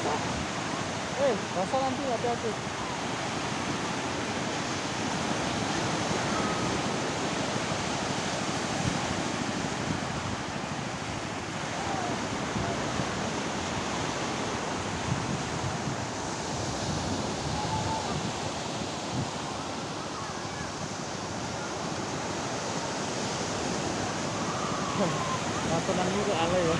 basah eh basah nanti hati-hati. Nontonan juga ale ya.